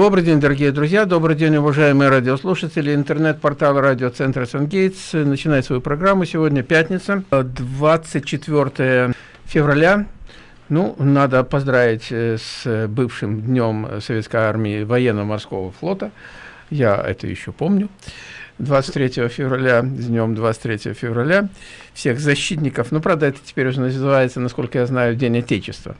Добрый день, дорогие друзья, добрый день, уважаемые радиослушатели. Интернет-портал радиоцентра «Сангейтс» начинает свою программу. Сегодня пятница, 24 февраля. Ну, надо поздравить э, с бывшим днем Советской армии военно-морского флота. Я это еще помню. 23 февраля, днем 23 февраля, всех защитников. Ну, правда, это теперь уже называется, насколько я знаю, День Отечества.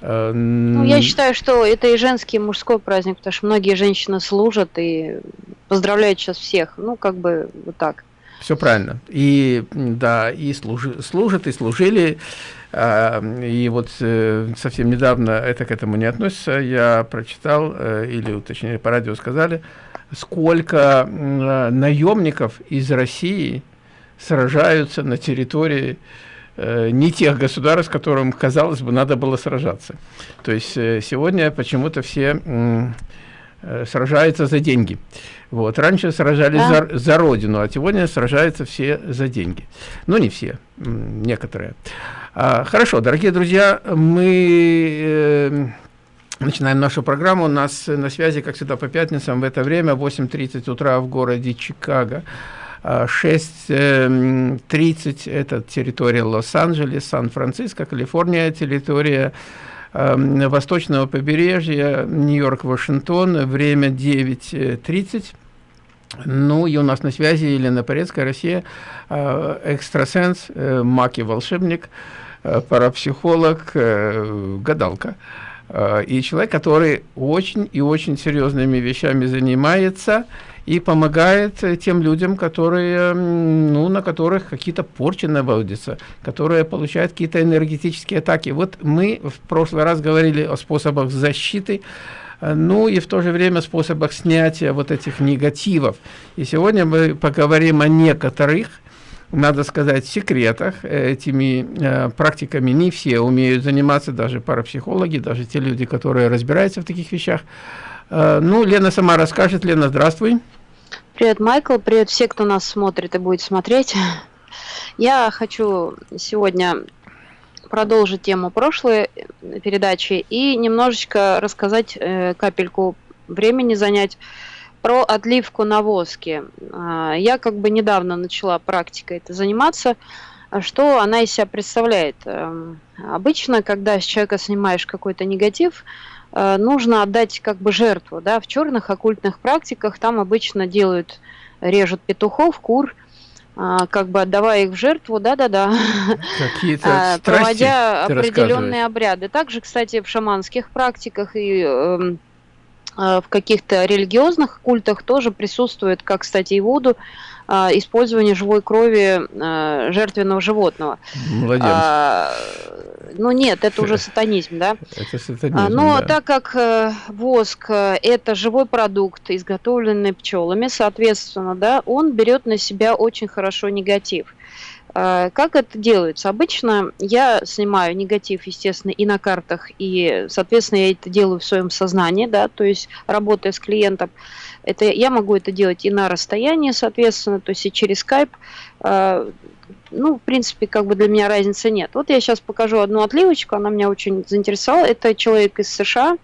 Ну, я считаю, что это и женский, и мужской праздник, потому что многие женщины служат и поздравляют сейчас всех. Ну, как бы вот так. Все правильно. И да, и служи, служат, и служили. А, и вот э, совсем недавно это к этому не относится. Я прочитал, э, или точнее по радио сказали, сколько наемников из России сражаются на территории не тех государств, с которым, казалось бы, надо было сражаться. То есть э, сегодня почему-то все э, сражаются за деньги. Вот. Раньше сражались да. за, за родину, а сегодня сражаются все за деньги. Ну, не все, некоторые. А, хорошо, дорогие друзья, мы э, начинаем нашу программу. У нас на связи, как всегда, по пятницам в это время, 8.30 утра в городе Чикаго. 6.30 это территория Лос-Анджелес, Сан-Франциско, Калифорния, территория эм, восточного побережья, Нью-Йорк, Вашингтон, время 9.30. Ну и у нас на связи Елена Порецкая, Россия, э, экстрасенс, э, маки волшебник, э, парапсихолог, гадалка. И человек, который очень и очень серьезными вещами занимается, и помогает э, тем людям, которые, ну, на которых какие-то порчи наводятся, которые получают какие-то энергетические атаки. Вот мы в прошлый раз говорили о способах защиты, э, ну и в то же время способах снятия вот этих негативов. И сегодня мы поговорим о некоторых, надо сказать, секретах. Этими э, практиками не все умеют заниматься, даже парапсихологи, даже те люди, которые разбираются в таких вещах. Э, ну, Лена сама расскажет. Лена, здравствуй. Привет, Майкл. Привет все, кто нас смотрит и будет смотреть. Я хочу сегодня продолжить тему прошлой передачи и немножечко рассказать, э, капельку времени занять про отливку на воске. А, я как бы недавно начала практикой это заниматься. Что она из себя представляет? Эм, обычно, когда с человека снимаешь какой-то негатив, нужно отдать как бы жертву, да, в черных оккультных практиках там обычно делают, режут петухов, кур, а, как бы отдавая их в жертву, да-да-да, Какие-то проводя определенные обряды. Также, кстати, в шаманских практиках и эм, э, в каких-то религиозных культах тоже присутствует, как, кстати, и воду, а, использование живой крови а, жертвенного животного. Молодец. А, ну нет, это уже сатанизм, да? Это сатанизм, Но да. так как э, воск э, это живой продукт, изготовленный пчелами, соответственно, да, он берет на себя очень хорошо негатив. Как это делается? Обычно я снимаю негатив, естественно, и на картах, и, соответственно, я это делаю в своем сознании, да, то есть работая с клиентом. Это, я могу это делать и на расстоянии, соответственно, то есть и через. А, ну, в принципе, как бы для меня разницы нет. Вот я сейчас покажу одну отливочку, она меня очень заинтересовала. Это человек из США.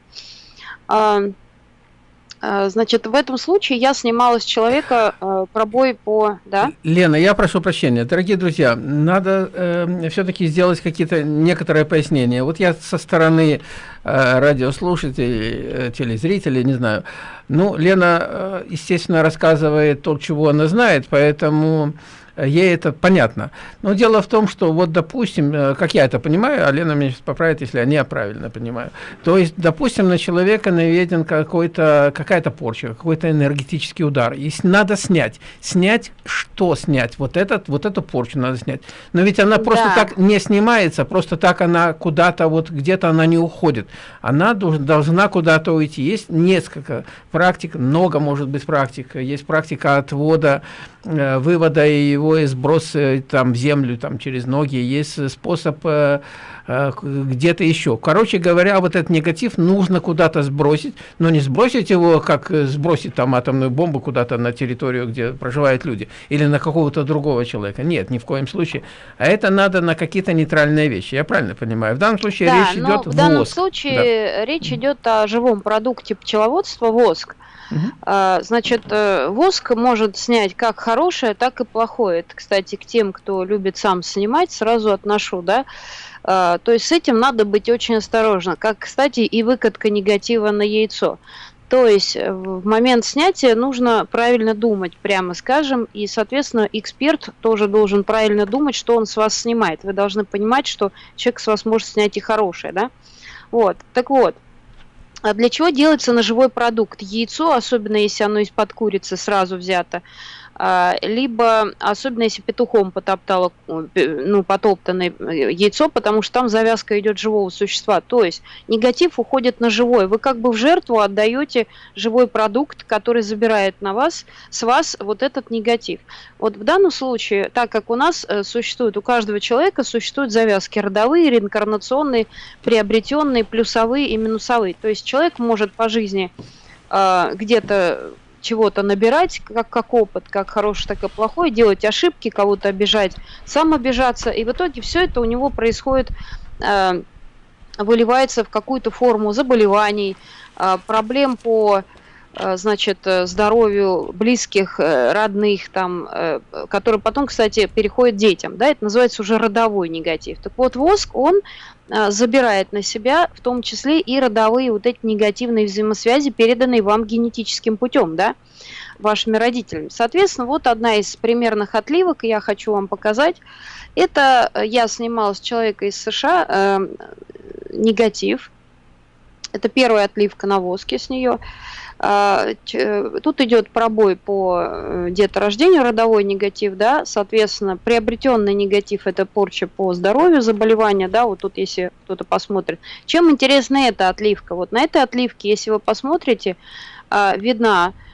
А, значит, в этом случае я снимала с человека э, пробой по... Да? Лена, я прошу прощения. Дорогие друзья, надо э, все-таки сделать какие-то некоторые пояснения. Вот я со стороны э, радиослушателей, э, телезрителей, не знаю. Ну, Лена, э, естественно, рассказывает то, чего она знает, поэтому ей это понятно. Но дело в том, что вот, допустим, э, как я это понимаю, а Лена меня сейчас поправит, если я не правильно понимаю, то есть, допустим, на человека наведен какой-то какая-то порча, какой-то энергетический удар, и надо снять. Снять что снять? Вот этот, вот эту порчу надо снять. Но ведь она просто да. так не снимается, просто так она куда-то вот где-то она не уходит. Она должна куда-то уйти. Есть несколько практик, много может быть практик. Есть практика отвода, э, вывода и его сброс э, там в землю, там через ноги, есть способ э, э, где-то еще. Короче говоря, вот этот негатив нужно куда-то сбросить, но не сбросить его, как сбросить там атомную бомбу куда-то на территорию, где проживают люди, или на какого-то другого человека. Нет, ни в коем случае. А это надо на какие-то нейтральные вещи. Я правильно понимаю? В данном случае да, речь идет в данном воск. случае да. речь идет о живом продукте пчеловодства воск. Угу. Значит, э, воск может снять как хорошее, так и плохое. Это, кстати, к тем, кто любит сам снимать, сразу отношу, да. А, то есть с этим надо быть очень осторожно. Как, кстати, и выкатка негатива на яйцо. То есть э, в момент снятия нужно правильно думать, прямо скажем, и, соответственно, эксперт тоже должен правильно думать, что он с вас снимает. Вы должны понимать, что человек с вас может снять и хорошее, да? Вот, так вот, а для чего делается ножевой продукт? Яйцо, особенно если оно из-под курицы сразу взято, либо, особенно если петухом потоптало, ну, потоптанное э, яйцо, потому что там завязка идет живого существа. То есть негатив уходит на живое. Вы как бы в жертву отдаете живой продукт, который забирает на вас, с вас вот этот негатив. Вот в данном случае, так как у нас э, существует, у каждого человека существуют завязки родовые, реинкарнационные, приобретенные, плюсовые и минусовые. То есть человек может по жизни э, где-то чего-то набирать, как, как опыт, как хороший, так и плохой, делать ошибки, кого-то обижать, сам обижаться. И в итоге все это у него происходит, э, выливается в какую-то форму заболеваний, э, проблем по э, значит, э, здоровью близких, э, родных, там, которые потом, кстати, переходят детям. Да, это называется уже родовой негатив. Так вот, воск, он забирает на себя в том числе и родовые вот эти негативные взаимосвязи, переданные вам генетическим путем, да, вашими родителями. Соответственно, вот одна из примерных отливок, я хочу вам показать. Это я снимала с человека из США э, негатив. Это первая отливка на воске с нее. А, тут идет пробой по э, деторождению, родовой негатив, да, соответственно, приобретенный негатив – это порча по здоровью, заболевания, да, вот тут если кто-то посмотрит. Чем интересна эта отливка? Вот на этой отливке, если вы посмотрите, а, видна Э,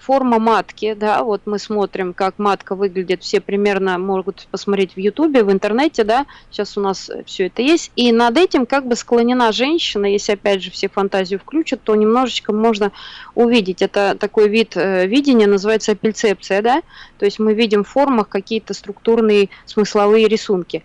форма матки, да, вот мы смотрим, как матка выглядит, все примерно могут посмотреть в ютубе, в интернете, да, сейчас у нас все это есть, и над этим как бы склонена женщина, если опять же все фантазию включат, то немножечко можно увидеть, это такой вид э, видения, называется апельцепция, да, то есть мы видим в формах какие-то структурные смысловые рисунки.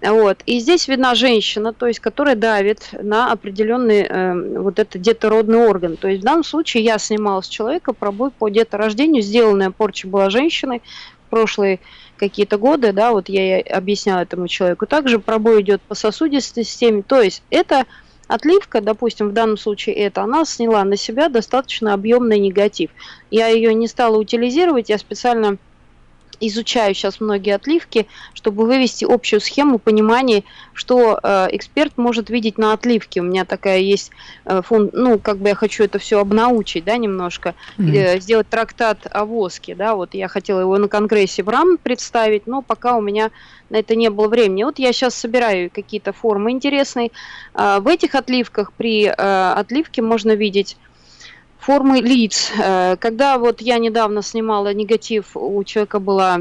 Вот. И здесь видна женщина, то есть, которая давит на определенный э, вот этот детородный орган. То есть в данном случае я снимала с человека пробой по деторождению, сделанная порча была женщиной в прошлые какие-то годы, да, вот я объясняла этому человеку. Также пробой идет по сосудистой системе, то есть это отливка, допустим, в данном случае это, она сняла на себя достаточно объемный негатив. Я ее не стала утилизировать, я специально изучаю сейчас многие отливки, чтобы вывести общую схему понимания, что э, эксперт может видеть на отливке. У меня такая есть э, фонд, ну, как бы я хочу это все обнаучить, да, немножко, э, сделать трактат о воске, да, вот я хотела его на конгрессе в РАМ представить, но пока у меня на это не было времени. Вот я сейчас собираю какие-то формы интересные. Э, в этих отливках при э, отливке можно видеть формы лиц. Э, когда вот я недавно снимала негатив, у человека была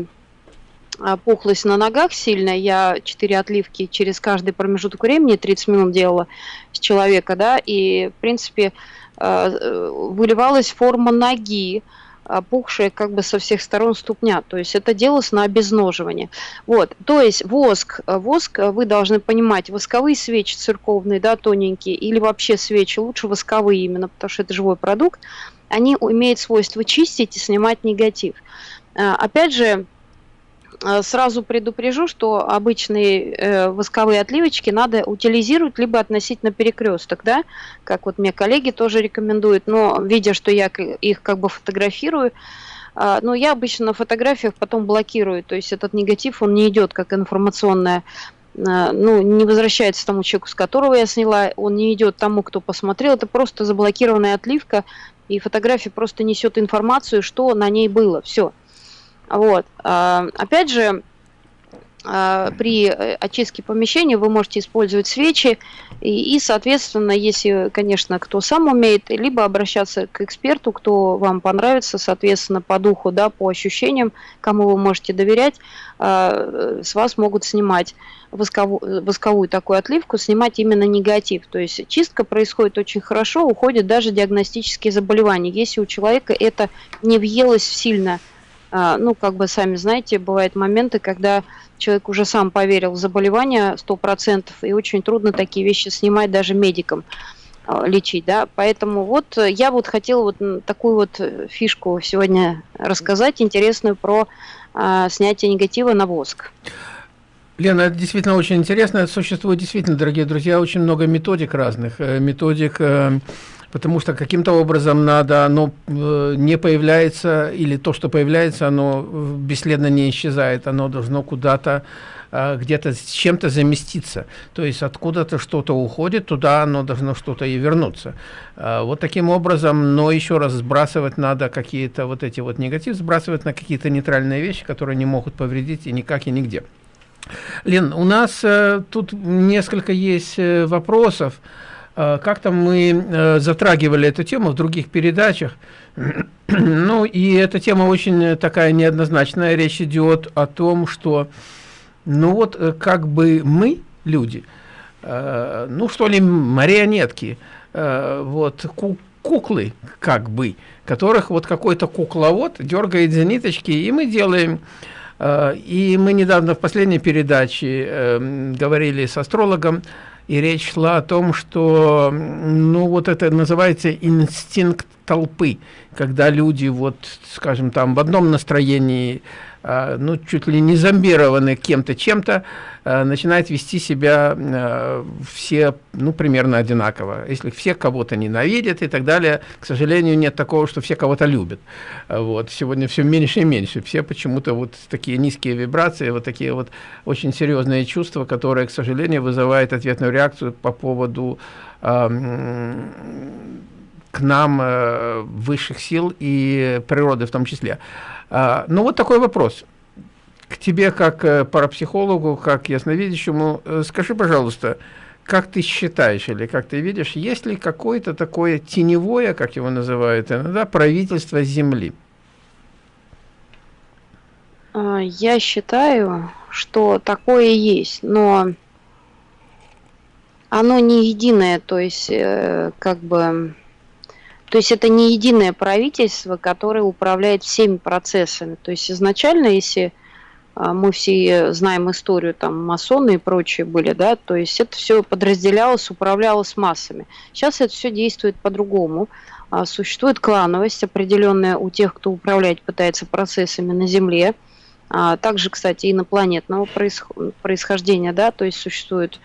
а, пухлость на ногах сильная, я 4 отливки через каждый промежуток времени, 30 минут делала с человека, да, и, в принципе, э, выливалась форма ноги, опухшая как бы со всех сторон ступня. То есть это делалось на обезноживание. Вот. То есть воск, воск, вы должны понимать, восковые свечи церковные, да, тоненькие, или вообще свечи, лучше восковые именно, потому что это живой продукт, они имеют свойство чистить и снимать негатив. А, опять же, Э, сразу предупрежу, что обычные э, восковые отливочки надо утилизировать либо относить на перекресток, да, как вот мне коллеги тоже рекомендуют, но видя, что я их как бы фотографирую, э, но я обычно на фотографиях потом блокирую, то есть этот негатив, он не идет как информационная э, ну, не возвращается тому человеку, с которого я сняла, он не идет тому, кто посмотрел, это просто заблокированная отливка, и фотография просто несет информацию, что на ней было, все. Вот. А, опять же, а, при э, очистке помещения вы можете использовать свечи и, и, соответственно, если, конечно, кто сам умеет, либо обращаться к эксперту, кто вам понравится, соответственно, по духу, да, по ощущениям, кому вы можете доверять, а, с вас могут снимать восковую, восковую такую отливку, снимать именно негатив. То есть чистка происходит очень хорошо, уходят даже диагностические заболевания. Если у человека это не въелось сильно, а, ну, как бы сами знаете, бывают моменты, когда человек уже сам поверил в заболевание 100%, и очень трудно такие вещи снимать даже медикам а, лечить, да, поэтому вот я вот хотела вот такую вот фишку сегодня рассказать, интересную про а, снятие негатива на воск. Лена, это действительно очень интересно. Существует действительно, дорогие друзья, очень много методик разных. Э, методик, э, потому что каким-то образом надо, оно э, не появляется, или то, что появляется, оно бесследно не исчезает. Оно должно куда-то где-то с чем-то заместиться. То есть откуда-то что-то уходит, туда оно должно что-то и вернуться. Вот таким образом, но еще раз сбрасывать надо какие-то вот эти вот негатив, сбрасывать на какие-то нейтральные вещи, которые не могут повредить и никак и нигде. Лен, у нас э, тут несколько есть э, вопросов. Э, Как-то мы э, затрагивали эту тему в других передачах. ну, и эта тема очень такая неоднозначная. Речь идет о том, что, ну вот, э, как бы мы, люди, э, ну, что ли, марионетки, э, вот, ку куклы, как бы, которых вот какой-то кукловод дергает за ниточки, и мы делаем Э, и мы недавно в последней передаче говорили с астрологом, и речь шла о том, что, ну, вот это называется инстинкт толпы, когда люди, вот, скажем, там в одном настроении ну, чуть ли не зомбированы кем-то, чем-то, а, начинают вести себя а, все, ну, примерно одинаково. Если все кого-то ненавидят и так далее, к сожалению, нет такого, что все кого-то любят. Вот. Сегодня все меньше и меньше. Все почему-то вот такие низкие вибрации, вот такие вот очень серьезные чувства, которые, к сожалению, вызывают ответную реакцию по поводу к нам э, высших сил и природы в том числе. А, ну, вот такой вопрос. К тебе, как э, парапсихологу, как ясновидящему, э, скажи, пожалуйста, как ты считаешь или как ты видишь, есть ли какое-то такое теневое, как его называют иногда, правительство Земли? А, я считаю, что такое есть, но оно не единое, то есть э, как бы то есть это не единое правительство, которое управляет всеми процессами. То есть изначально, если а, мы все знаем историю, там масоны и прочие были, да, то есть это все подразделялось, управлялось массами. Сейчас это все действует по-другому. А, существует клановость определенная у тех, кто управлять пытается процессами на Земле. А, также, кстати, инопланетного происхождения, да, то есть существуют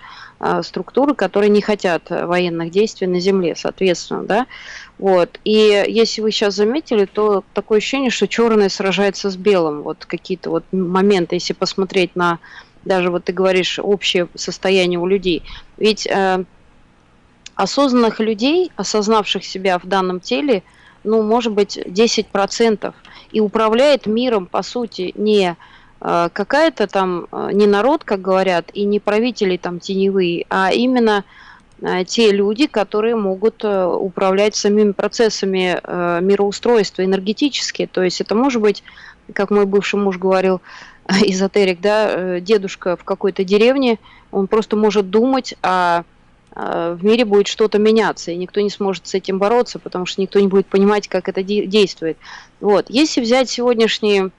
структуры, которые не хотят военных действий на Земле, соответственно, да. Вот. И если вы сейчас заметили, то такое ощущение, что черное сражается с белым. Вот какие-то вот моменты, если посмотреть на даже вот ты говоришь общее состояние у людей. Ведь э, осознанных людей, осознавших себя в данном теле, ну, может быть, 10%. И управляет миром, по сути, не э, какая-то там, э, не народ, как говорят, и не правители там теневые, а именно Э, те люди, которые могут э, управлять самими процессами э, мироустройства энергетически. То есть это может быть, как мой бывший муж говорил, эзотерик, да, дедушка в какой-то деревне, он просто может думать, а в мире будет что-то меняться, и никто не сможет с этим бороться, потому что никто не будет понимать, как это действует. Вот. Если взять сегодняшние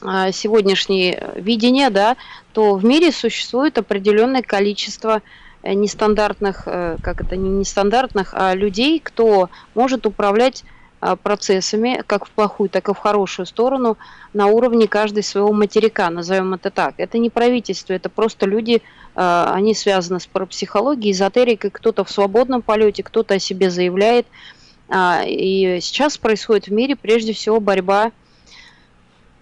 сегодняшнее видение, да, то в мире существует определенное количество Э, нестандартных, э, как это не нестандартных, а людей, кто может управлять э, процессами, как в плохую, так и в хорошую сторону, на уровне каждой своего материка, назовем это так. Это не правительство, это просто люди, они связаны с парапсихологией, эзотерикой, кто-то в свободном полете, кто-то о себе заявляет. А, и сейчас происходит в мире прежде всего борьба а,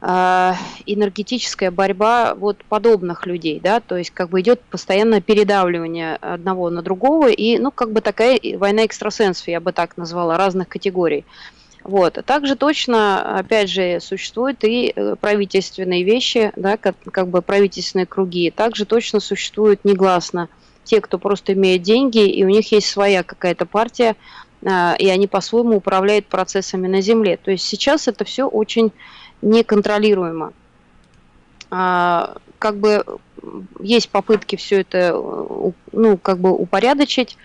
энергетическая борьба вот подобных людей, да, то есть как бы идет постоянное передавливание одного на другого, и, ну, как бы такая война экстрасенсов, я бы так назвала, разных категорий. Вот. Также точно, опять же, существуют и э, правительственные вещи, да, как, как бы правительственные круги. Также точно существуют негласно те, кто просто имеет деньги, и у них есть своя какая-то партия, а, и они по-своему управляют процессами на Земле. То есть сейчас это все очень неконтролируемо. А, как бы есть попытки все это ну, как бы упорядочить,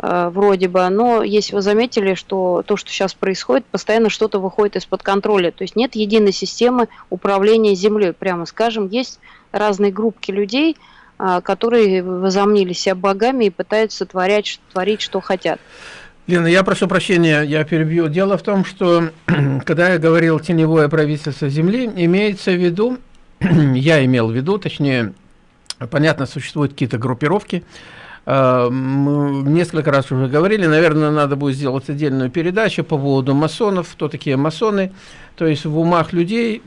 Э, вроде бы, но если вы заметили, что то, что сейчас происходит, постоянно что-то выходит из-под контроля. То есть нет единой системы управления землей, прямо скажем. Есть разные группки людей, э, которые возомнили себя богами и пытаются творять, творить, что хотят. Лена, я прошу прощения, я перебью. Дело в том, что когда я говорил «теневое правительство Земли», имеется в виду, я имел в виду, точнее, понятно, существуют какие-то группировки, мы несколько раз уже говорили, наверное, надо будет сделать отдельную передачу по поводу масонов, кто такие масоны. То есть в умах людей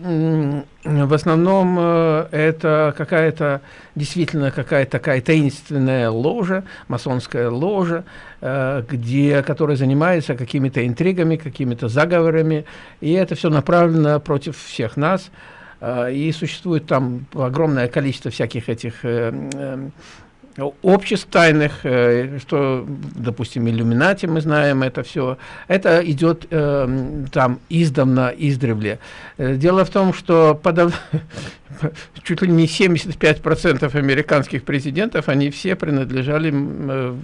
в основном э, это какая-то, действительно какая-то такая таинственная ложа, масонская ложа, э, где, которая занимается какими-то интригами, какими-то заговорами, и это все направлено против всех нас. И существует там огромное количество всяких этих обществ тайных, э, что, допустим, иллюминати, мы знаем это все, это идет э, там издавна, издревле. Э, дело в том, что подав... чуть ли не 75% американских президентов, они все принадлежали,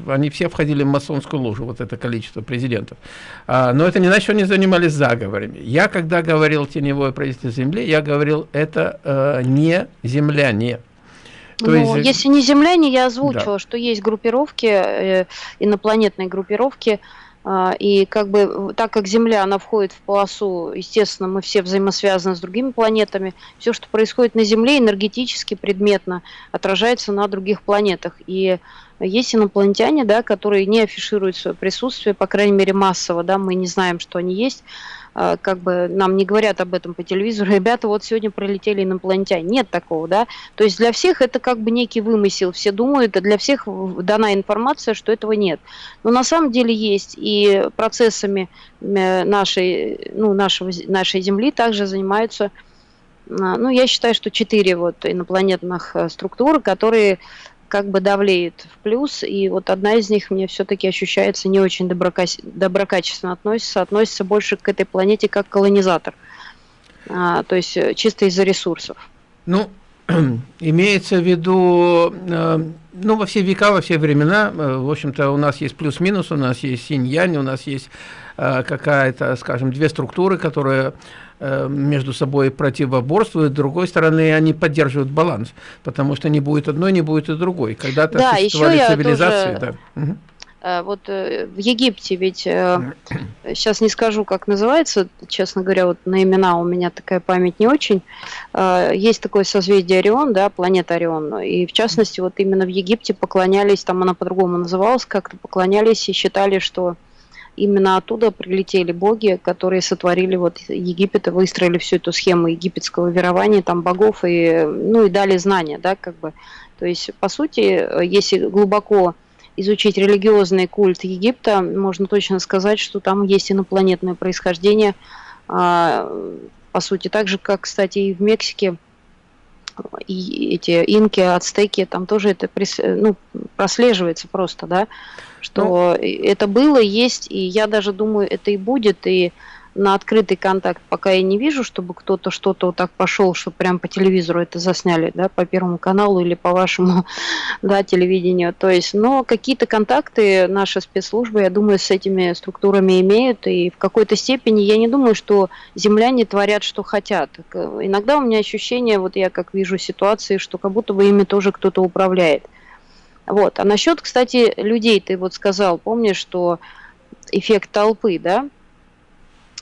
они все входили в масонскую ложу, вот это количество президентов. А, но это не значит, что они занимались заговорами. Я, когда говорил «теневое правительство Земли», я говорил, это не земляне, то ну, есть... если не земляне, я озвучила, да. что есть группировки, э, инопланетные группировки, э, и как бы так как Земля, она входит в полосу, естественно, мы все взаимосвязаны с другими планетами, все, что происходит на Земле, энергетически, предметно отражается на других планетах. И есть инопланетяне, да, которые не афишируют свое присутствие, по крайней мере массово, да, мы не знаем, что они есть, как бы нам не говорят об этом по телевизору, ребята, вот сегодня пролетели инопланетяне. Нет такого, да. То есть для всех это как бы некий вымысел. Все думают, а для всех дана информация, что этого нет. Но на самом деле есть и процессами э, нашей, ну, нашего, нашей Земли также занимаются а, ну, я считаю, что четыре вот инопланетных э, структуры, которые как бы давлеет в плюс, и вот одна из них мне все-таки ощущается не очень доброкаче... доброкачественно относится, относится больше к этой планете как колонизатор, а, то есть э, чисто из-за ресурсов. Ну, имеется в виду, э, ну, во все века, во все времена, э, в общем-то, у нас есть плюс-минус, у нас есть синь-янь, у нас есть какая-то, скажем, две структуры, которые между собой противоборствуют, с другой стороны, они поддерживают баланс, потому что не будет одной, не будет и другой. Когда-то да, существовали цивилизации. Тоже... Да. Угу. Вот э, в Египте ведь, сейчас не скажу, как называется, честно говоря, вот на имена у меня такая память не очень. Есть такое созвездие Орион, да, планета Орион, и в частности вот именно в Египте поклонялись, там она по-другому называлась, как-то поклонялись и считали, что именно оттуда прилетели боги, которые сотворили вот Египет и выстроили всю эту схему египетского верования, там богов и, ну, и дали знания, да, как бы. То есть, по сути, если глубоко изучить религиозный культ Египта, можно точно сказать, что там есть инопланетное происхождение, а, по сути, так же, как, кстати, и в Мексике, и эти инки, ацтеки, там тоже это ну, прослеживается просто, да что ну, это было, есть, и я даже думаю, это и будет, и на открытый контакт пока я не вижу, чтобы кто-то что-то вот так пошел, что прям по телевизору это засняли, да, по Первому каналу или по вашему, да, телевидению. То есть, но какие-то контакты наши спецслужбы, я думаю, с этими структурами имеют, и в какой-то степени я не думаю, что земляне творят, что хотят. Иногда у меня ощущение, вот я как вижу ситуации, что как будто бы ими тоже кто-то управляет. Вот. А насчет, кстати, людей, ты вот сказал, помнишь, что эффект толпы, да?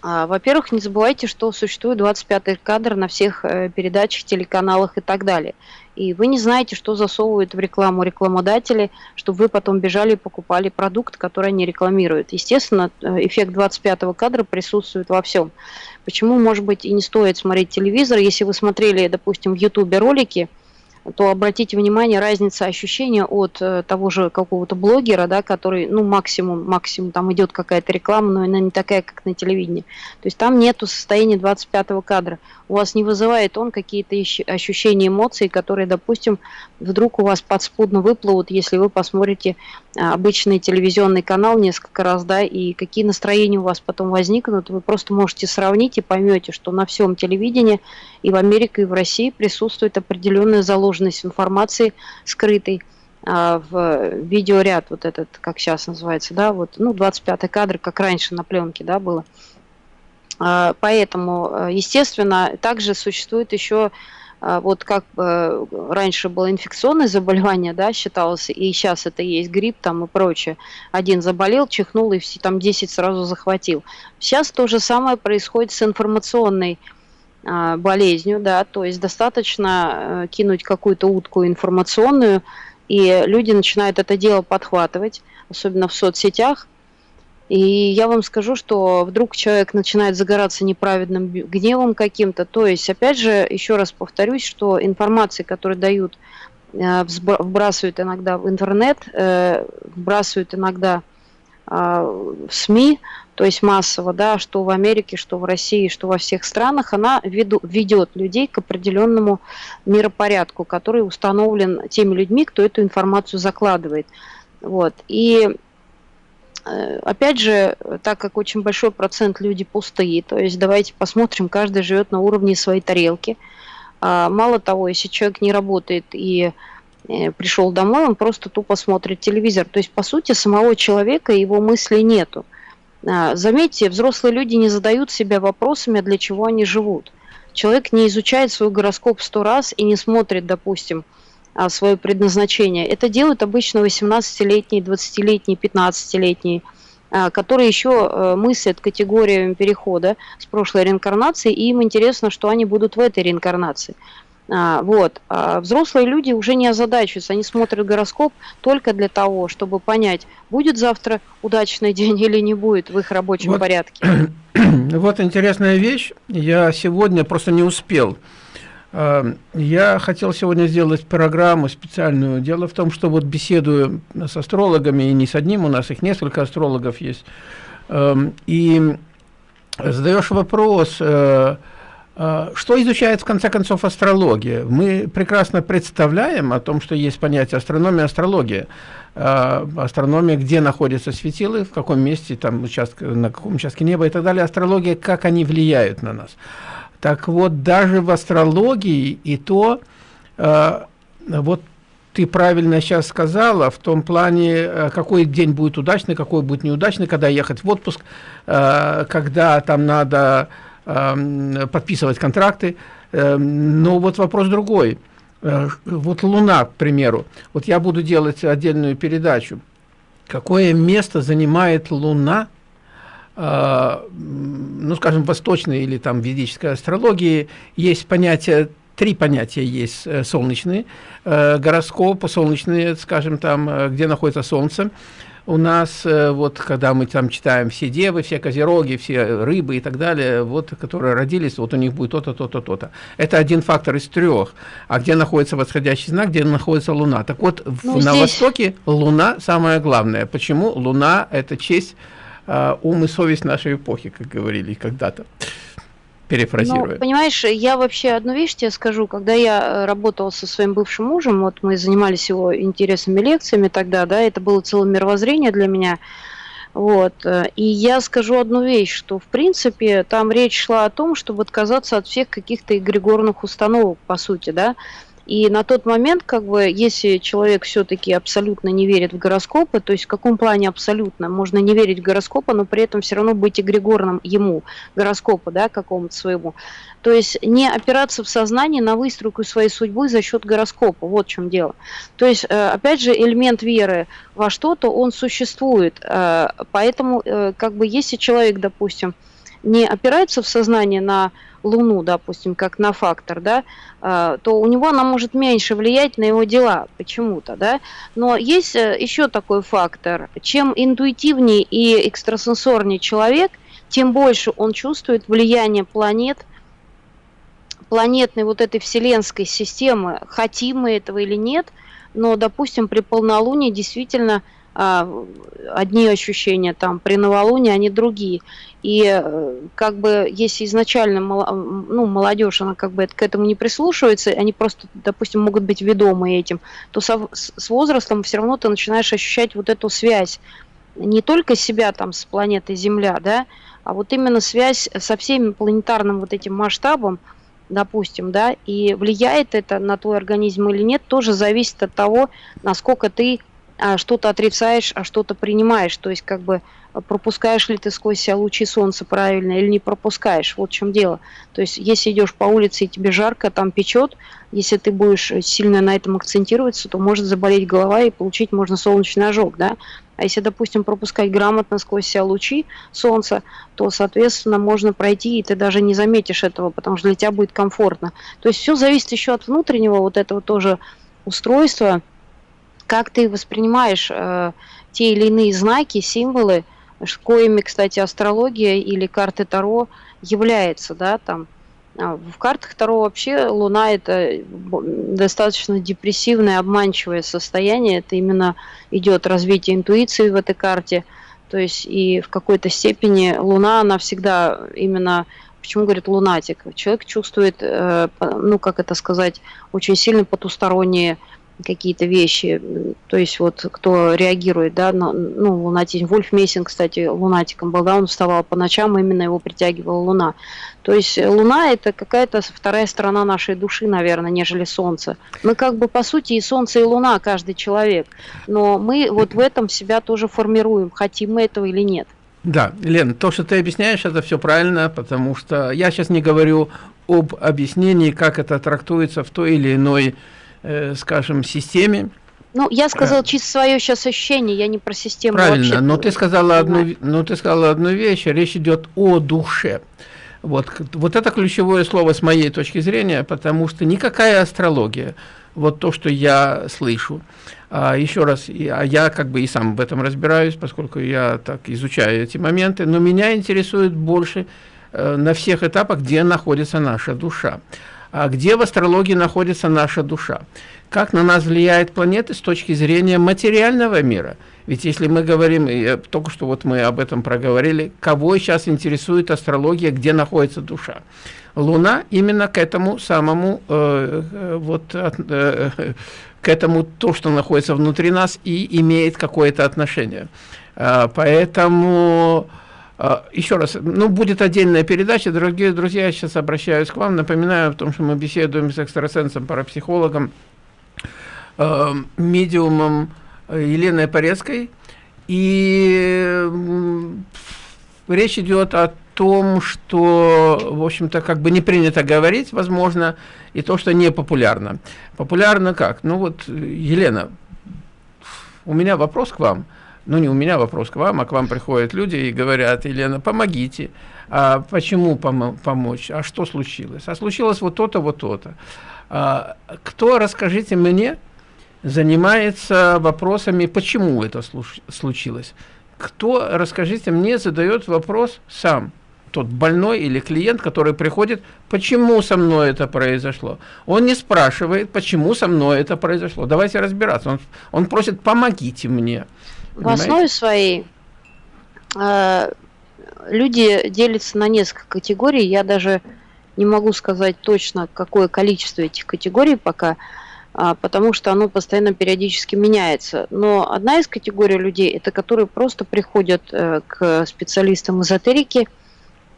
А, Во-первых, не забывайте, что существует 25-й кадр на всех э, передачах, телеканалах и так далее. И вы не знаете, что засовывают в рекламу рекламодатели, чтобы вы потом бежали и покупали продукт, который они рекламируют. Естественно, э, эффект 25-го кадра присутствует во всем. Почему, может быть, и не стоит смотреть телевизор, если вы смотрели, допустим, в Ютубе ролики, то обратите внимание, разница ощущения от э, того же какого-то блогера, да, который, ну, максимум, максимум, там идет какая-то реклама, но она не такая, как на телевидении. То есть там нету состояния 25-го кадра. У вас не вызывает он какие-то ощущения, эмоций, которые, допустим, вдруг у вас подспудно выплывут, если вы посмотрите обычный телевизионный канал несколько раз, да, и какие настроения у вас потом возникнут, вы просто можете сравнить и поймете, что на всем телевидении и в Америке, и в России присутствует определенная заложенность информации скрытой а, в видеоряд, вот этот, как сейчас называется, да, вот, ну, 25 кадр, как раньше на пленке, да, было. А, поэтому, естественно, также существует еще а, вот как э, раньше было инфекционное заболевание, да, считалось, и сейчас это есть грипп там и прочее. Один заболел, чихнул и все, там 10 сразу захватил. Сейчас то же самое происходит с информационной а, болезнью, да, то есть достаточно э, кинуть какую-то утку информационную, и люди начинают это дело подхватывать, особенно в соцсетях, и я вам скажу, что вдруг человек начинает загораться неправедным гневом каким-то. То есть, опять же, еще раз повторюсь, что информации, которые дают, э, вбрасывают иногда в интернет, э, вбрасывают иногда а, в СМИ, то есть массово, да, что в Америке, что в России, что во всех странах, она веду, ведет людей к определенному миропорядку, который установлен теми людьми, кто эту информацию закладывает. Вот. И опять же, так как очень большой процент люди пустые, то есть давайте посмотрим, каждый живет на уровне своей тарелки. А, мало того, если человек не работает и э, пришел домой, он просто тупо смотрит телевизор. То есть, по сути, самого человека его мыслей нету. А, заметьте, взрослые люди не задают себя вопросами, для чего они живут. Человек не изучает свой гороскоп сто раз и не смотрит, допустим, свое предназначение. Это делают обычно 18-летние, 20-летние, 15-летние, которые еще э, мыслят категориями перехода с прошлой реинкарнации, и им интересно, что они будут в этой реинкарнации. А, вот. А взрослые люди уже не озадачиваются, они смотрят гороскоп только для того, чтобы понять, будет завтра удачный день или не будет в их рабочем вот, порядке. Вот интересная вещь. Я сегодня просто не успел я хотел сегодня сделать программу специальную. Дело в том, что вот беседую с астрологами, и не с одним, у нас их несколько астрологов есть, эм, и задаешь вопрос, э, э, что изучает в конце концов астрология? Мы прекрасно представляем о том, что есть понятие астрономия, астрология. Э, астрономия, где находятся светилы, в каком месте, там, участке, на каком участке неба и так далее. Астрология, как они влияют на нас. Так вот, даже в астрологии и то, э, вот ты правильно сейчас сказала, в том плане, э, какой день будет удачный, какой будет неудачный, когда ехать в отпуск, э, когда там надо э, подписывать контракты. Э, но вот вопрос другой. Э, вот Луна, к примеру. Вот я буду делать отдельную передачу. Какое место занимает Луна ну, скажем, восточной или там ведической астрологии есть понятие, три понятия есть э, солнечные, э, гороскоп, солнечные, скажем, там, э, где находится Солнце. У нас, вот, когда мы там читаем все девы, все козероги, все рыбы и так далее, вот, которые родились, вот у них будет то-то, то-то, то-то. Это один фактор из трех. А где находится восходящий знак, где находится Луна? Так вот, ну, на здесь... Востоке Луна самое главное. Почему? Луна – это честь ум и совесть нашей эпохи, как говорили когда-то перефразируя. Ну, понимаешь, я вообще одну вещь тебе скажу. Когда я э, работала со своим бывшим мужем, вот мы занимались его интересными лекциями тогда, да, это было целое мировоззрение для меня. Вот. Э, и я скажу одну вещь, что в принципе там речь шла о том, чтобы отказаться от всех каких-то эгрегорных установок, по сути, да. И на тот момент, как бы, если человек все-таки абсолютно не верит в гороскопы, то есть в каком плане абсолютно? Можно не верить в гороскопы, но при этом все равно быть эгрегорным ему, гороскопу, да, какому-то своему. То есть не опираться в сознании на выстройку своей судьбы за счет гороскопа. Вот в чем дело. То есть, э, опять же, элемент веры во что-то, он существует. Э, поэтому, э, как бы, если человек, допустим, не опирается в сознание на Луну, допустим, как на фактор, да, а, то у него она может меньше влиять на его дела почему-то, да. Но есть э, еще такой фактор. Чем интуитивнее и экстрасенсорнее человек, тем больше он чувствует влияние планет планетной вот этой вселенской системы, хотим мы этого или нет, но, допустим, при полнолунии действительно а, одни ощущения там, при новолунии они другие. И э, как бы если изначально ну, молодежь, она как бы к этому не прислушивается, они просто, допустим, могут быть ведомы этим, то со, с возрастом все равно ты начинаешь ощущать вот эту связь не только себя там с планетой Земля, да, а вот именно связь со всеми планетарным вот этим масштабом, допустим, да, и влияет это на твой организм или нет, тоже зависит от того, насколько ты а, что-то отрицаешь, а что-то принимаешь. То есть как бы пропускаешь ли ты сквозь себя лучи солнца правильно или не пропускаешь. Вот в чем дело. То есть если идешь по улице и тебе жарко, там печет, если ты будешь сильно на этом акцентироваться, то может заболеть голова и получить можно солнечный ожог, да. А если, допустим, пропускать грамотно сквозь себя лучи солнца, то, соответственно, можно пройти, и ты даже не заметишь этого, потому что для тебя будет комфортно. То есть все зависит еще от внутреннего вот этого тоже устройства, как ты воспринимаешь э, те или иные знаки, символы, коими, кстати, астрология или карты Таро является, да, там. А в картах Таро вообще Луна это достаточно депрессивное, обманчивое состояние. Это именно идет развитие интуиции в этой карте. То есть и в какой-то степени Луна, она всегда именно Почему говорит лунатик? Человек чувствует, э, ну как это сказать, очень сильно потусторонние какие-то вещи. То есть вот кто реагирует, да, на, ну, лунатизм. Вольф Мессинг, кстати, лунатиком был, да, он вставал по ночам, именно его притягивала луна. То есть луна это какая-то вторая сторона нашей души, наверное, нежели солнце. Мы как бы по сути и солнце, и луна, каждый человек. Но мы вот в этом себя тоже формируем, хотим мы этого или нет. Да, Лен, то, что ты объясняешь, это все правильно, потому что я сейчас не говорю об объяснении, как это трактуется в той или иной э, скажем, системе. Ну, я сказал э, чисто свое сейчас ощущение, я не про систему Правильно, но ты сказала одну, но ты сказала одну вещь, речь идет о душе. Вот, вот это ключевое слово с моей точки зрения, потому что никакая астрология, вот то, что я слышу, а, еще раз, я, а я как бы и сам в этом разбираюсь, поскольку я так изучаю эти моменты, но меня интересует больше э, на всех этапах, где находится наша душа а где в астрологии находится наша душа. Как на нас влияет планеты с точки зрения материального мира. Ведь если мы говорим, только что вот мы об этом проговорили, кого сейчас интересует астрология, где находится душа. Луна именно к этому самому, э, э вот, э, к этому то, что находится внутри нас и имеет какое-то отношение. Э, поэтому... Еще раз, ну, будет отдельная передача. Дорогие друзья, я сейчас обращаюсь к вам. Напоминаю о том, что мы беседуем с экстрасенсом, парапсихологом, э, медиумом Еленой Порецкой. И речь идет о том, что, в общем-то, как бы не принято говорить, возможно, и то, что не популярно. Популярно как? Ну вот, Елена, у меня вопрос к вам – ну не у меня вопрос к вам, а к вам приходят люди и говорят, Елена, помогите. А почему пом помочь? А что случилось? А случилось вот то-то, вот то-то. А, кто, расскажите мне, занимается вопросами, почему это случилось? Кто, расскажите мне, задает вопрос сам? Тот больной или клиент, который приходит, почему со мной это произошло? Он не спрашивает, почему со мной это произошло. Давайте разбираться. Он, он просит, помогите мне. В основе своей э, люди делятся на несколько категорий. Я даже не могу сказать точно, какое количество этих категорий пока, э, потому что оно постоянно периодически меняется. Но одна из категорий людей, это которые просто приходят э, к специалистам эзотерики,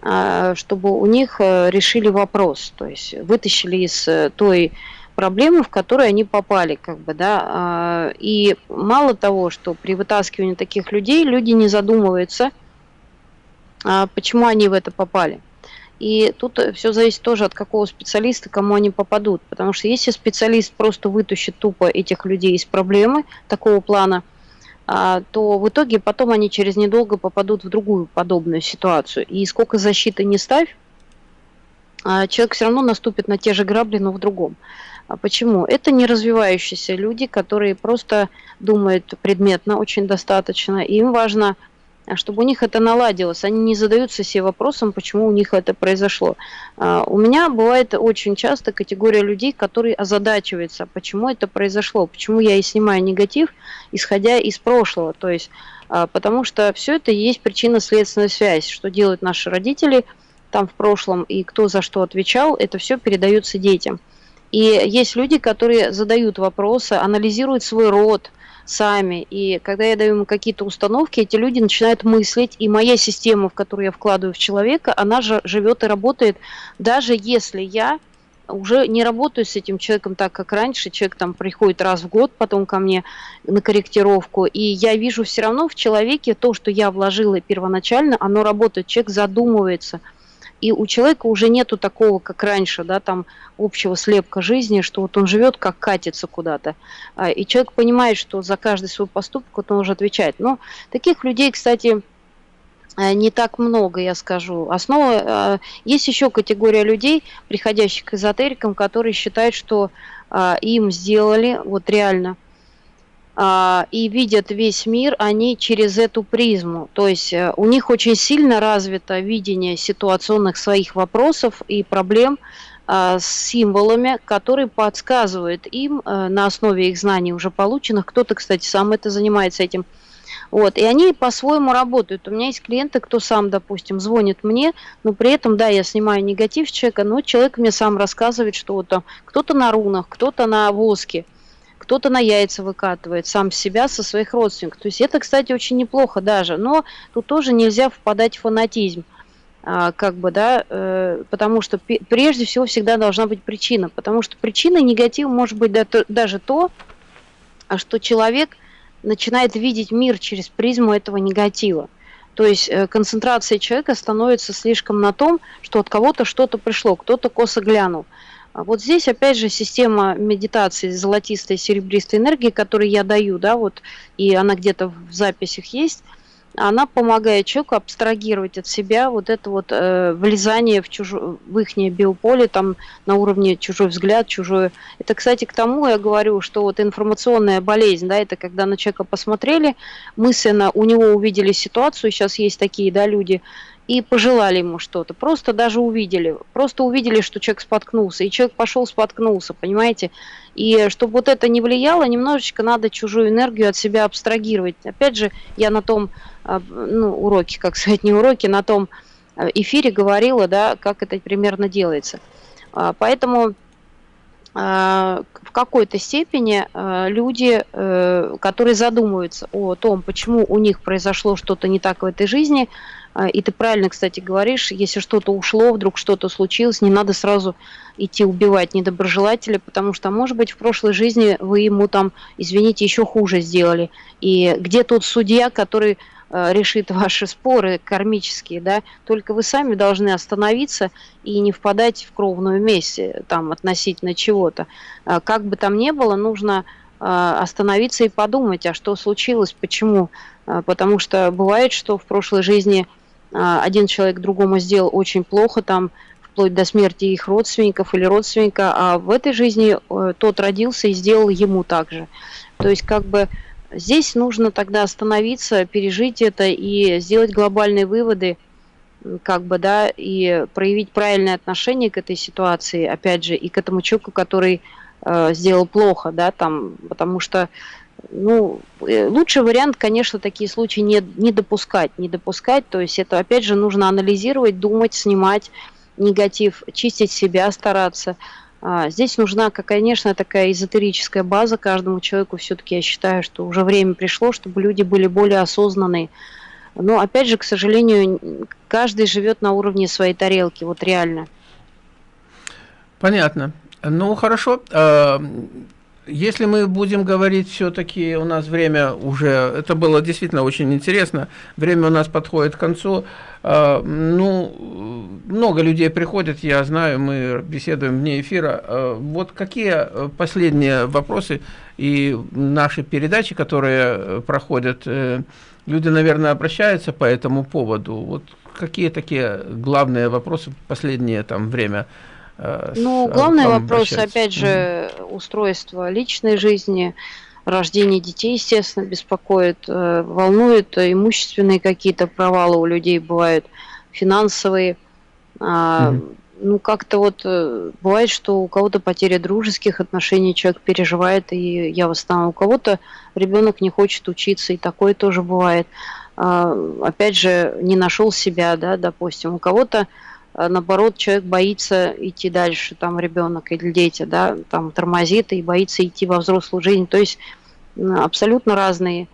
э, чтобы у них э, решили вопрос, то есть вытащили из э, той проблемы, в которые они попали, как бы, да, а, и мало того, что при вытаскивании таких людей люди не задумываются, а, почему они в это попали. И тут все зависит тоже от какого специалиста, кому они попадут. Потому что если специалист просто вытащит тупо этих людей из проблемы такого плана, а, то в итоге потом они через недолго попадут в другую подобную ситуацию. И сколько защиты не ставь, человек все равно наступит на те же грабли, но в другом. А почему? Это не развивающиеся люди, которые просто думают предметно очень достаточно. И им важно чтобы у них это наладилось. Они не задаются себе вопросом, почему у них это произошло. А, у меня бывает очень часто категория людей, которые озадачиваются, почему это произошло, почему я и снимаю негатив, исходя из прошлого. То есть, а, потому что все это есть причинно-следственная связь, что делают наши родители там в прошлом и кто за что отвечал, это все передается детям. И есть люди, которые задают вопросы, анализируют свой род, сами. И когда я даю им какие-то установки, эти люди начинают мыслить, и моя система, в которую я вкладываю в человека, она же живет и работает, даже если я уже не работаю с этим человеком так, как раньше. Человек там приходит раз в год потом ко мне на корректировку, и я вижу все равно в человеке то, что я вложила первоначально, оно работает. Человек задумывается – и у человека уже нету такого, как раньше, да, там общего слепка жизни, что вот он живет, как катится куда-то. А, и человек понимает, что за каждый свой поступок вот он уже отвечает. Но таких людей, кстати, э, не так много, я скажу. Основа, э, есть еще категория людей, приходящих к эзотерикам, которые считают, что э, им сделали, вот реально – а, и видят весь мир они через эту призму. То есть э, у них очень сильно развито видение ситуационных своих вопросов и проблем а, с символами, которые подсказывают им э, на основе их знаний уже полученных. Кто-то, кстати, сам это занимается этим. Вот, и они по-своему работают. У меня есть клиенты, кто сам, допустим, звонит мне, но при этом, да, я снимаю негатив человека, но человек мне сам рассказывает, что вот там кто-то на рунах, кто-то на воске – кто-то на яйца выкатывает сам себя со своих родственников. То есть это, кстати, очень неплохо даже, но тут тоже нельзя впадать в фанатизм а, как бы, да, э, потому что прежде всего всегда должна быть причина, потому что причина негатива может быть даже то, что человек начинает видеть мир через призму этого негатива. То есть э, концентрация человека становится слишком на том, что от кого-то что-то пришло, кто-то косо глянул. А вот здесь, опять же, система медитации золотистой серебристой энергии, которую я даю, да, вот, и она где-то в записях есть, она помогает человеку абстрагировать от себя вот это вот э, влезание в, чужо, в их биополе, там на уровне чужой взгляд, чужое. Это, кстати, к тому я говорю, что вот информационная болезнь, да, это когда на человека посмотрели, мысленно у него увидели ситуацию, сейчас есть такие, да, люди, и пожелали ему что-то. Просто даже увидели. Просто увидели, что человек споткнулся. И человек пошел споткнулся, понимаете? И чтобы вот это не влияло, немножечко надо чужую энергию от себя абстрагировать. Опять же, я на том а, ну, уроке, как сказать, не уроке, на том а, эфире говорила, да, как это примерно делается. А, поэтому в какой-то степени люди, э, которые задумываются о том, почему у них произошло что-то не так в этой жизни, и ты правильно, кстати, говоришь, если что-то ушло, вдруг что-то случилось, не надо сразу идти убивать недоброжелателя, потому что, может быть, в прошлой жизни вы ему там, извините, еще хуже сделали. И где тот судья, который э, решит ваши споры кармические, да, только вы сами должны остановиться и не впадать в кровную месть там относительно чего-то. А, как бы там ни было, нужно э, остановиться и подумать, а что случилось, почему. А, потому что бывает, что в прошлой жизни а, один человек другому сделал очень плохо, там вплоть до смерти их родственников или родственника, а в этой жизни э, тот родился и сделал ему так же. То есть как бы здесь нужно тогда остановиться, пережить это и сделать глобальные выводы, как бы, да, и проявить правильное отношение к этой ситуации, опять же, и к этому человеку, который э, сделал плохо, да, там, потому что ну, э, лучший вариант, конечно, такие случаи не, не допускать, не допускать, то есть это, опять же, нужно анализировать, думать, снимать негатив, чистить себя, стараться. А, здесь нужна, конечно, такая эзотерическая база каждому человеку, все-таки я считаю, что уже время пришло, чтобы люди были более осознанные. Но, опять же, к сожалению, каждый живет на уровне своей тарелки, вот реально. Понятно. Ну, хорошо. Если мы будем говорить все-таки, у нас время уже, это было действительно очень интересно, время у нас подходит к концу, а, ну, много людей приходят, я знаю, мы беседуем вне эфира, а, вот какие последние вопросы и наши передачи, которые проходят, э, люди, наверное, обращаются по этому поводу, вот какие такие главные вопросы последнее там время? Э, ну, главный вопрос, опять же, устройство личной жизни, рождение детей, естественно, беспокоит, э, волнует, имущественные какие-то провалы у людей бывают, финансовые. Mm-hmm. Ну, как-то вот э, бывает, что у кого-то потеря дружеских отношений, человек переживает, и я в основном у кого-то ребенок не хочет учиться, и такое тоже бывает. А, опять же, не нашел себя, да, допустим, у кого-то а, наоборот, человек боится идти дальше, там ребенок или дети, да, там тормозит и боится идти во взрослую жизнь. То есть абсолютно разные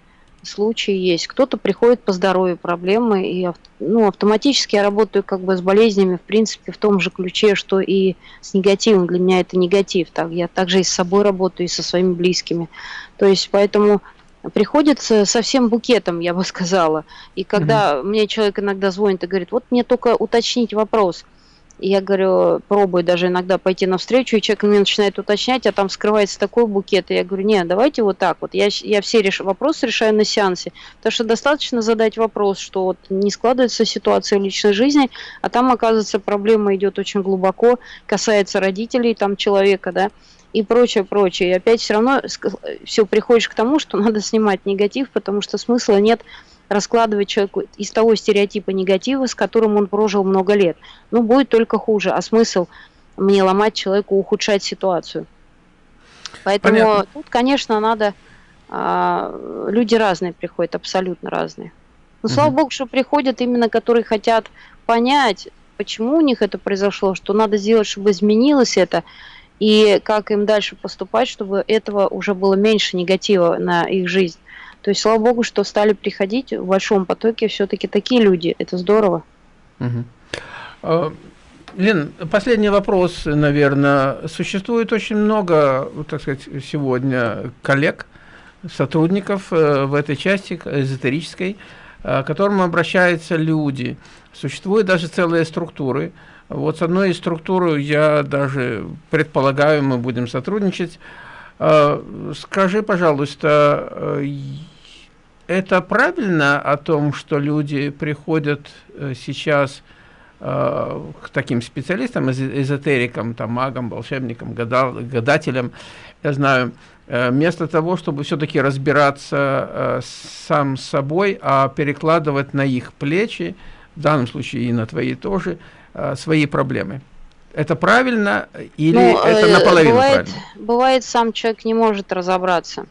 случаи есть. Кто-то приходит по здоровью проблемы, и ну, автоматически я работаю как бы с болезнями, в принципе, в том же ключе, что и с негативом. Для меня это негатив. Так, я также и с собой работаю, и со своими близкими. То есть, поэтому приходится со всем букетом, я бы сказала. И когда угу. мне человек иногда звонит и говорит, вот мне только уточнить вопрос. И я говорю, пробую даже иногда пойти навстречу, и человек мне начинает уточнять, а там скрывается такой букет. И я говорю, нет, давайте вот так вот. Я, я все реш... вопросы решаю на сеансе. Потому что достаточно задать вопрос, что вот не складывается ситуация в личной жизни, а там, оказывается, проблема идет очень глубоко, касается родителей там человека, да и прочее, прочее. И опять все равно все приходишь к тому, что надо снимать негатив, потому что смысла нет раскладывать человеку из того стереотипа негатива, с которым он прожил много лет. Ну, будет только хуже. А смысл мне ломать человеку, ухудшать ситуацию? Поэтому Понятно. тут, конечно, надо... А, люди разные приходят, абсолютно разные. Но угу. слава богу, что приходят именно, которые хотят понять, почему у них это произошло, что надо сделать, чтобы изменилось это, и как им дальше поступать, чтобы этого уже было меньше негатива на их жизнь. То есть, слава богу, что стали приходить в большом потоке все-таки такие люди. Это здорово. Угу. Лен, последний вопрос, наверное. Существует очень много, так сказать, сегодня коллег, сотрудников э, в этой части эзотерической, э, к которым обращаются люди. Существуют даже целые структуры, вот с одной из структур я даже предполагаю, мы будем сотрудничать. А, скажи, пожалуйста, э, это правильно о том, что люди приходят э, сейчас э, к таким специалистам, эзотерикам, там, магам, волшебникам, гадал, гадателям, я знаю, вместо того, чтобы все-таки разбираться сам с собой, а перекладывать на их плечи, в данном случае и на твои тоже, Э, свои проблемы. Это правильно или ну, это э, наполовину бывает, правильно? Бывает, сам человек не может разобраться.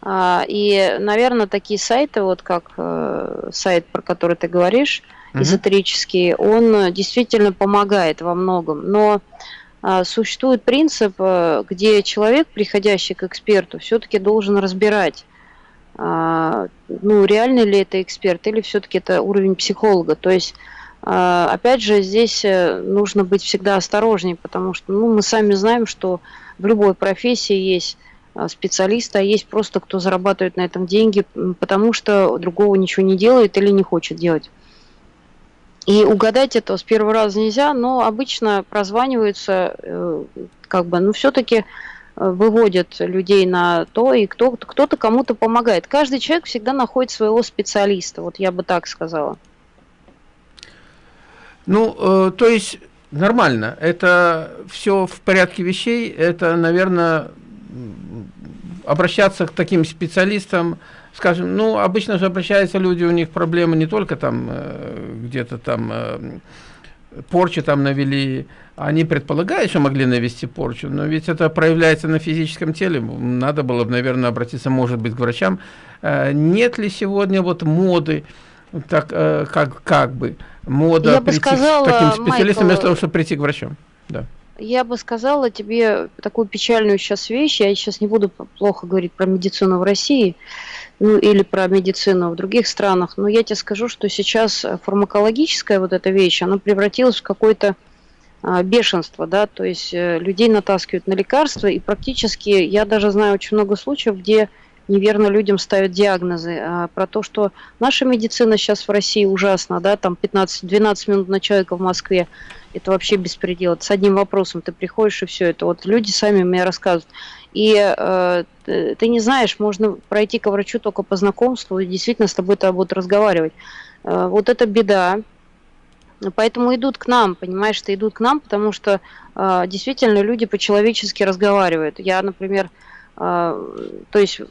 А, и, наверное, такие сайты, вот как э, сайт, про который ты говоришь, угу. эзотерический, он действительно помогает во многом. Но а, существует принцип, где человек, приходящий к эксперту, все-таки должен разбирать, а, ну, реальный ли это эксперт, или все-таки это уровень психолога. То есть опять же, здесь э, нужно быть всегда осторожнее, потому что ну, мы сами знаем, что в любой профессии есть а, специалисты, а есть просто кто зарабатывает на этом деньги, потому что другого ничего не делает или не хочет делать. И угадать это с первого раза нельзя, но обычно прозваниваются, э, как бы, ну, все-таки э, выводят людей на то, и кто-то кто кому-то помогает. Каждый человек всегда находит своего специалиста, вот я бы так сказала. Ну, э, то есть нормально. Это все в порядке вещей. Это, наверное, обращаться к таким специалистам, скажем, ну, обычно же обращаются люди, у них проблемы не только там э, где-то там э, порчи там навели, они предполагают, что могли навести порчу, но ведь это проявляется на физическом теле, надо было бы, наверное, обратиться, может быть, к врачам. Э, нет ли сегодня вот моды, так, э, как, как бы, мода Я прийти сказала, к таким специалистам, Майкл, вместо того, чтобы прийти к врачам. Да. Я бы сказала тебе такую печальную сейчас вещь. Я сейчас не буду плохо говорить про медицину в России, ну или про медицину в других странах, но я тебе скажу, что сейчас фармакологическая вот эта вещь, она превратилась в какое-то а, бешенство, да, то есть э, людей натаскивают на лекарства, и практически, я даже знаю очень много случаев, где неверно людям ставят диагнозы, а, про то, что наша медицина сейчас в России ужасна, да, там 15-12 минут на человека в Москве, это вообще беспредел. С одним вопросом ты приходишь и все это. Вот люди сами мне рассказывают. И э, ты не знаешь, можно пройти к врачу только по знакомству, и действительно с тобой-то будут разговаривать. Э, вот это беда. Поэтому идут к нам, понимаешь, что идут к нам, потому что э, действительно люди по-человечески разговаривают. Я, например, то есть,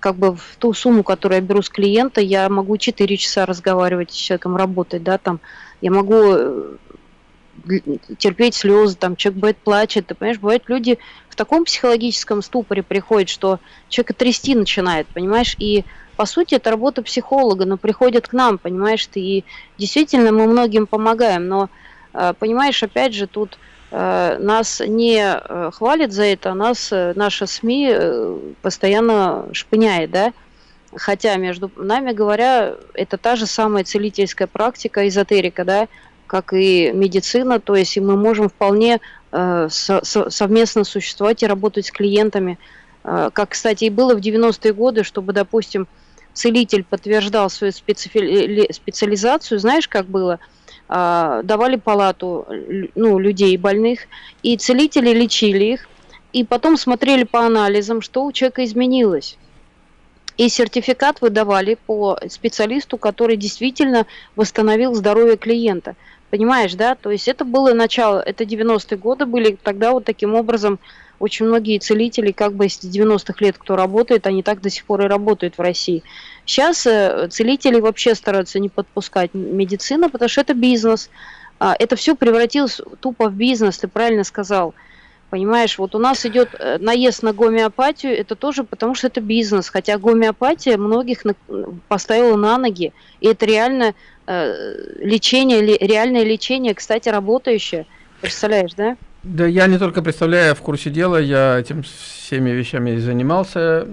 как бы в ту сумму, которую я беру с клиента, я могу 4 часа разговаривать с человеком, работать, да, там, я могу э, терпеть слезы, там, человек бывает плачет, ты понимаешь, бывают люди в таком психологическом ступоре приходят, что человека трясти начинает, понимаешь, и по сути, это работа психолога, но приходят к нам, понимаешь, ты, и действительно мы многим помогаем, но, э, понимаешь, опять же, тут нас не э, хвалят за это, нас наша СМИ постоянно шпыняет, да, хотя, между нами говоря, это та же самая целительская практика, эзотерика, да, как и медицина, то есть и мы можем вполне э, со совместно существовать и работать с клиентами, э, как, кстати, и было в 90-е годы, чтобы, допустим, целитель подтверждал свою специфи специализацию, знаешь, как было? А, давали палату ну, людей больных, и целители лечили их, и потом смотрели по анализам, что у человека изменилось. И сертификат выдавали по специалисту, который действительно восстановил здоровье клиента. Понимаешь, да? То есть это было начало, это 90-е годы были, тогда вот таким образом очень многие целители, как бы с 90-х лет, кто работает, они так до сих пор и работают в России. Сейчас э, целители вообще стараются не подпускать медицину, потому что это бизнес. А, это все превратилось тупо в бизнес, ты правильно сказал. Понимаешь, вот у нас идет э, наезд на гомеопатию, это тоже потому, что это бизнес. Хотя гомеопатия многих поставила на ноги. И это реально э, лечение, реальное лечение, кстати, работающее. Представляешь, да? Да, я не только представляю, в курсе дела, я этим всеми вещами занимался.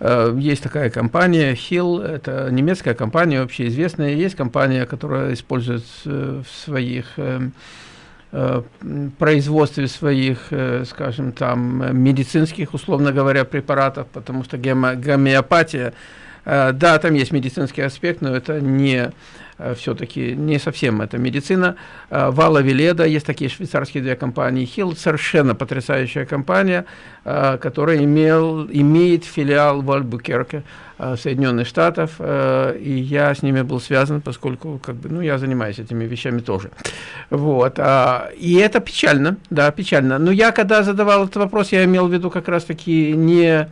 Э, есть такая компания Hill, это немецкая компания, общеизвестная. Есть компания, которая использует в своих э, э, производстве своих, скажем, там, медицинских, условно говоря, препаратов, потому что гомеопатия, да, там есть медицинский аспект, но это не Э, все-таки не совсем это медицина. Э, Вала Веледа, есть такие швейцарские две компании. Хилл совершенно потрясающая компания, э, которая имел, имеет филиал в Альбукерке, Соединенных Штатов, и я с ними был связан, поскольку как бы, ну, я занимаюсь этими вещами тоже. Вот. А, и это печально, да, печально. Но я, когда задавал этот вопрос, я имел в виду как раз-таки не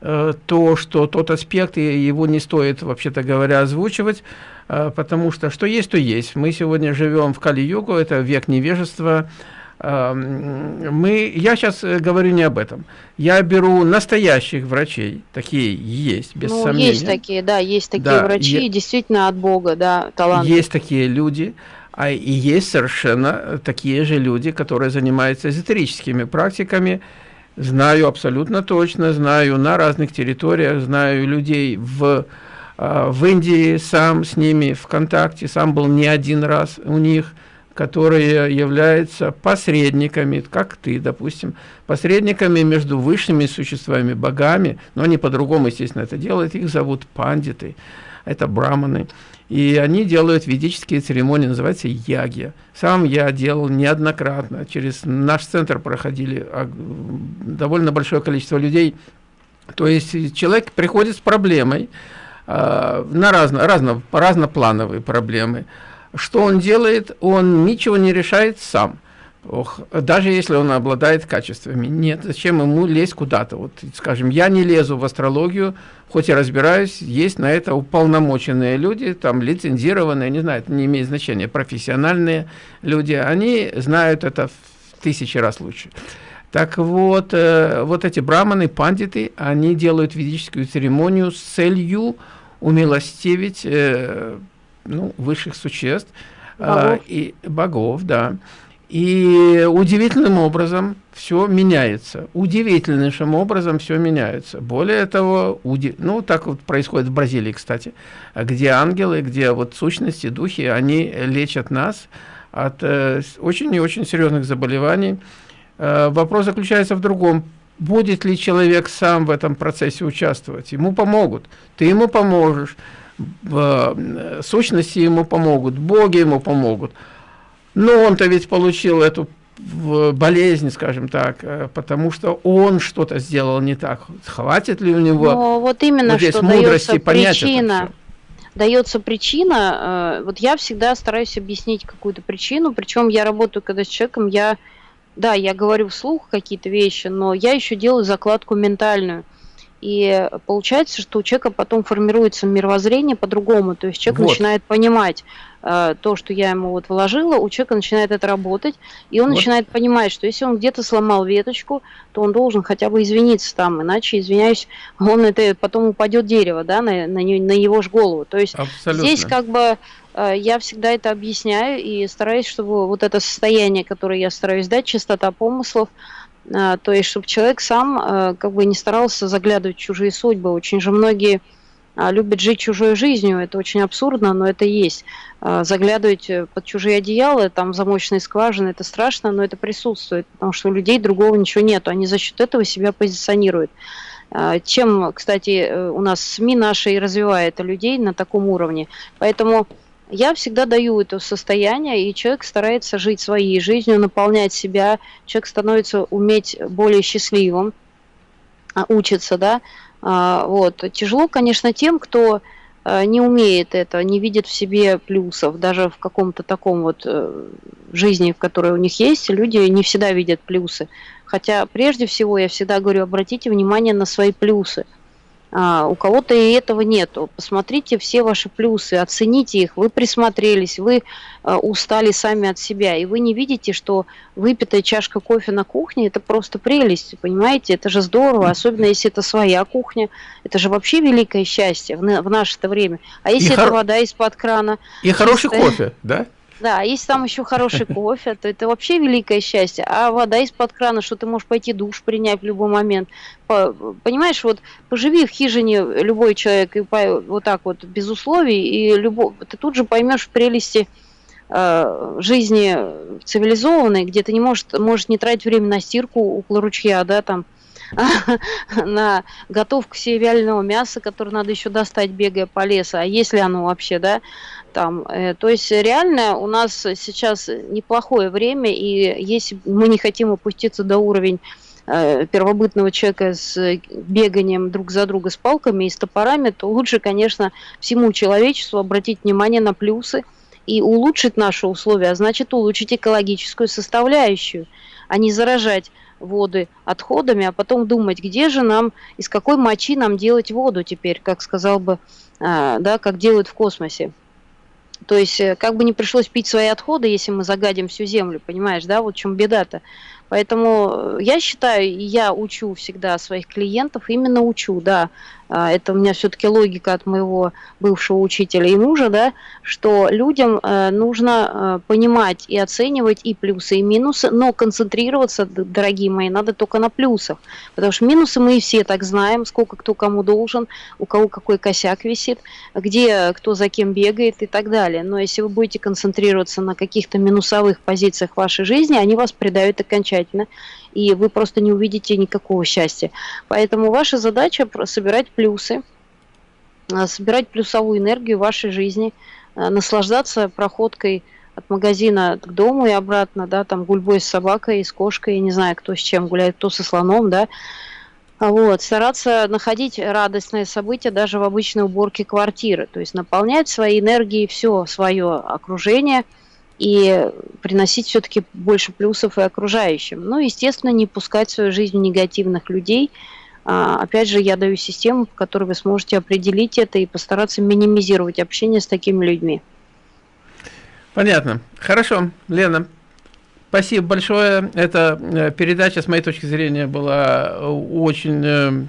то, что тот аспект, и его не стоит, вообще-то говоря, озвучивать, Э, потому что что есть, то есть. Мы сегодня живем в Кали-Югу, это век невежества. Эм, мы, я сейчас э, говорю не об этом. Я беру настоящих врачей, такие есть, без ну, сомнения. Есть такие, да, есть такие да, врачи, я, действительно от Бога, да, таланты. Есть такие люди, а и есть совершенно такие же люди, которые занимаются эзотерическими практиками. Знаю абсолютно точно, знаю на разных территориях, знаю людей в в Индии сам с ними в контакте, сам был не один раз у них, которые являются посредниками, как ты, допустим, посредниками между высшими существами, богами, но они по-другому, естественно, это делают, их зовут пандиты, это браманы, и они делают ведические церемонии, называется ягья. Сам я делал неоднократно, через наш центр проходили а, довольно большое количество людей, то есть человек приходит с проблемой, на разно, разно, разноплановые проблемы. Что он делает? Он ничего не решает сам. Ох, даже если он обладает качествами. Нет, зачем ему лезть куда-то? Вот, скажем, я не лезу в астрологию, хоть и разбираюсь, есть на это уполномоченные люди, там лицензированные, не знаю, это не имеет значения, профессиональные люди, они знают это в тысячи раз лучше. Так вот, э, вот эти браманы, пандиты, они делают ведическую церемонию с целью умилостивить э, ну, высших существ э, богов. и богов, да. И удивительным образом все меняется. Удивительнейшим образом все меняется. Более того, уди... ну так вот происходит в Бразилии, кстати, где ангелы, где вот сущности, духи, они лечат нас от э, очень и очень серьезных заболеваний. Э, вопрос заключается в другом. Будет ли человек сам в этом процессе участвовать? Ему помогут. Ты ему поможешь. Э, сущности ему помогут. Боги ему помогут. Но он-то ведь получил эту болезнь, скажем так, э, потому что он что-то сделал не так. Хватит ли у него Но вот именно вот здесь что мудрости понять причина, дается причина, вот я всегда стараюсь объяснить какую-то причину, причем я работаю когда с человеком, я да, я говорю вслух какие-то вещи, но я еще делаю закладку ментальную. И получается, что у человека потом формируется мировоззрение по-другому. То есть человек вот. начинает понимать э, то, что я ему вот вложила, у человека начинает это работать, и он вот. начинает понимать, что если он где-то сломал веточку, то он должен хотя бы извиниться там, иначе, извиняюсь, он это потом упадет дерево, да, на, на, на его же голову. То есть Абсолютно. здесь как бы я всегда это объясняю и стараюсь, чтобы вот это состояние, которое я стараюсь дать, чистота помыслов, а, то есть, чтобы человек сам а, как бы не старался заглядывать в чужие судьбы. Очень же многие любят жить чужой жизнью, это очень абсурдно, но это есть. Заглядывать под чужие одеяла, там замочные скважины, это страшно, но это присутствует, потому что у людей другого ничего нет, они за счет этого себя позиционируют. Чем, кстати, у нас СМИ наши и развивает людей на таком уровне. Поэтому я всегда даю это состояние, и человек старается жить своей жизнью, наполнять себя, человек становится уметь более счастливым, а, учится, да, а, вот. Тяжело, конечно, тем, кто а, не умеет это, не видит в себе плюсов, даже в каком-то таком вот э, жизни, в которой у них есть, люди не всегда видят плюсы. Хотя прежде всего я всегда говорю, обратите внимание на свои плюсы – а, у кого-то и этого нету. Посмотрите все ваши плюсы, оцените их. Вы присмотрелись, вы а, устали сами от себя, и вы не видите, что выпитая чашка кофе на кухне – это просто прелесть, понимаете? Это же здорово, особенно если это своя кухня. Это же вообще великое счастье в, в наше-то время. А если и это хор... вода из-под крана? И чистая... хороший кофе, да? Да, если там еще хороший кофе, то это вообще великое счастье. А вода из-под крана, что ты можешь пойти душ принять в любой момент. Понимаешь, вот поживи в хижине любой человек и вот так вот без условий, и любой, ты тут же поймешь прелести э, жизни цивилизованной, где ты не можешь, можешь не тратить время на стирку около ручья, да, там, на готовку себе вяленого мяса, которое надо еще достать, бегая по лесу, а если оно вообще, да, там. Э, то есть реально у нас сейчас неплохое время, и если мы не хотим опуститься до уровня э, первобытного человека с беганием друг за друга с палками и с топорами, то лучше, конечно, всему человечеству обратить внимание на плюсы и улучшить наши условия, а значит улучшить экологическую составляющую, а не заражать воды отходами, а потом думать, где же нам, из какой мочи нам делать воду теперь, как сказал бы, а, да, как делают в космосе. То есть, э, как бы не пришлось пить свои отходы, если мы загадим всю землю, понимаешь, да, вот в чем беда-то. Поэтому я считаю, я учу всегда своих клиентов, именно учу, да, это у меня все-таки логика от моего бывшего учителя и мужа, да, что людям э, нужно э, понимать и оценивать и плюсы, и минусы, но концентрироваться, дорогие мои, надо только на плюсах, потому что минусы мы и все так знаем, сколько кто кому должен, у кого какой косяк висит, где кто за кем бегает и так далее. Но если вы будете концентрироваться на каких-то минусовых позициях вашей жизни, они вас предают окончательно и вы просто не увидите никакого счастья. Поэтому ваша задача собирать плюсы, а, собирать плюсовую энергию в вашей жизни, а, наслаждаться проходкой от магазина к дому и обратно, да, там гульбой с собакой, с кошкой, я не знаю, кто с чем гуляет, кто со слоном, да, вот, стараться находить радостные события даже в обычной уборке квартиры, то есть наполнять своей энергией все свое окружение – и приносить все-таки больше плюсов и окружающим. Ну, естественно, не пускать в свою жизнь негативных людей. А, опять же, я даю систему, в которой вы сможете определить это и постараться минимизировать общение с такими людьми. Понятно. Хорошо, Лена. Спасибо большое. Эта э, передача, с моей точки зрения, была очень э,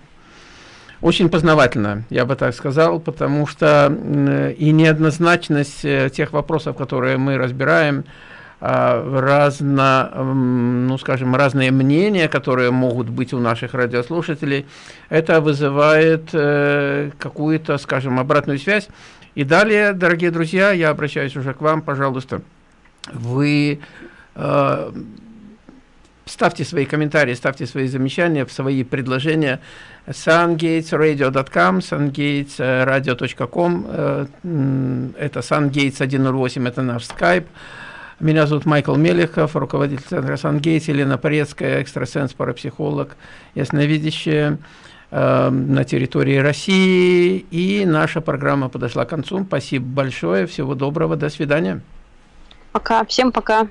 очень познавательно, я бы так сказал, потому что и неоднозначность э, тех вопросов, которые мы разбираем, а, разно, ну, скажем, разные мнения, которые могут быть у наших радиослушателей, это вызывает э, какую-то, скажем, обратную связь. И далее, дорогие друзья, я обращаюсь уже к вам, пожалуйста, вы э, ставьте свои комментарии, ставьте свои замечания, свои предложения sungatesradio.com, sungatesradio.com, э, это sungates108, это наш скайп. Меня зовут Майкл Мелехов, руководитель центра SunGates, Елена Порецкая, экстрасенс, парапсихолог, ясновидящая э, на территории России. И наша программа подошла к концу. Спасибо большое, всего доброго, до свидания. Пока, всем пока.